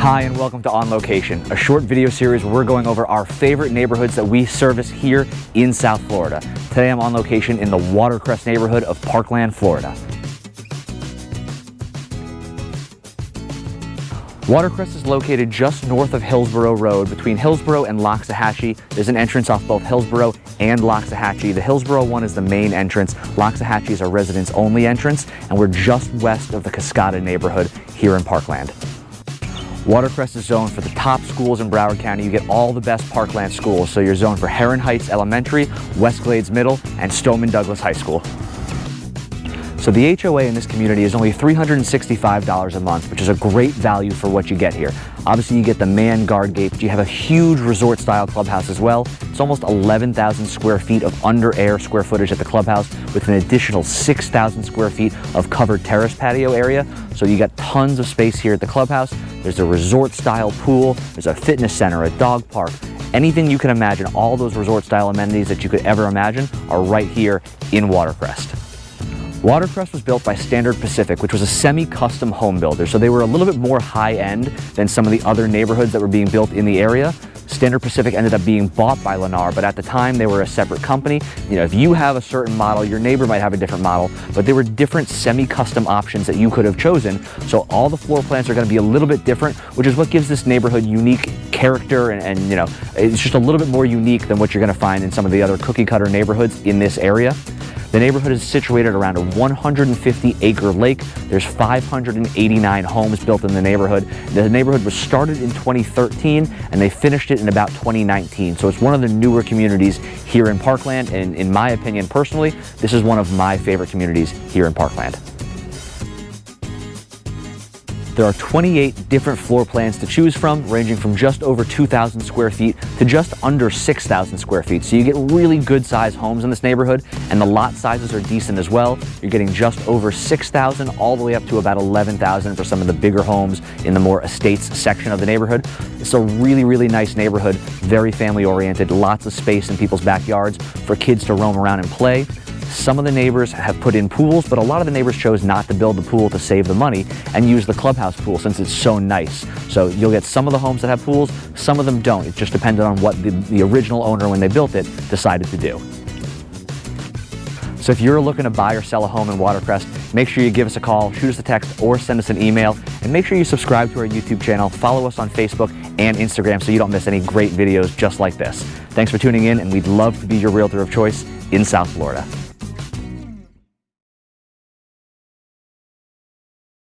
Hi and welcome to On Location, a short video series where we're going over our favorite neighborhoods that we service here in South Florida. Today I'm on location in the Watercrest neighborhood of Parkland, Florida. Watercrest is located just north of Hillsboro Road. Between Hillsboro and Loxahatchee, there's an entrance off both Hillsboro and Loxahatchee. The Hillsboro one is the main entrance. Loxahatchee is our residents only entrance, and we're just west of the Cascada neighborhood here in Parkland. Watercrest is zoned for the top schools in Broward County. You get all the best Parkland schools. So you're zoned for Heron Heights Elementary, West Glades Middle, and Stoneman Douglas High School. So the HOA in this community is only $365 a month, which is a great value for what you get here. Obviously you get the man guard gate, but you have a huge resort style clubhouse as well. It's almost 11,000 square feet of under air square footage at the clubhouse with an additional 6,000 square feet of covered terrace patio area. So you got tons of space here at the clubhouse. There's a resort style pool, there's a fitness center, a dog park, anything you can imagine, all those resort style amenities that you could ever imagine are right here in Watercrest. Watercrest was built by Standard Pacific, which was a semi-custom home builder, so they were a little bit more high-end than some of the other neighborhoods that were being built in the area. Standard Pacific ended up being bought by Lennar, but at the time they were a separate company. You know, if you have a certain model, your neighbor might have a different model, but there were different semi-custom options that you could have chosen. So all the floor plans are gonna be a little bit different, which is what gives this neighborhood unique character and, and you know, it's just a little bit more unique than what you're gonna find in some of the other cookie cutter neighborhoods in this area. The neighborhood is situated around a 150 acre lake. There's 589 homes built in the neighborhood. The neighborhood was started in 2013 and they finished it in about 2019. So it's one of the newer communities here in Parkland. And in my opinion, personally, this is one of my favorite communities here in Parkland. There are 28 different floor plans to choose from, ranging from just over 2,000 square feet to just under 6,000 square feet. So you get really good size homes in this neighborhood, and the lot sizes are decent as well. You're getting just over 6,000 all the way up to about 11,000 for some of the bigger homes in the more estates section of the neighborhood. It's a really, really nice neighborhood, very family oriented, lots of space in people's backyards for kids to roam around and play. Some of the neighbors have put in pools, but a lot of the neighbors chose not to build the pool to save the money and use the clubhouse pool since it's so nice. So you'll get some of the homes that have pools, some of them don't. It just depended on what the, the original owner, when they built it, decided to do. So if you're looking to buy or sell a home in Watercrest, make sure you give us a call, shoot us a text, or send us an email. And make sure you subscribe to our YouTube channel, follow us on Facebook and Instagram so you don't miss any great videos just like this. Thanks for tuning in, and we'd love to be your realtor of choice in South Florida.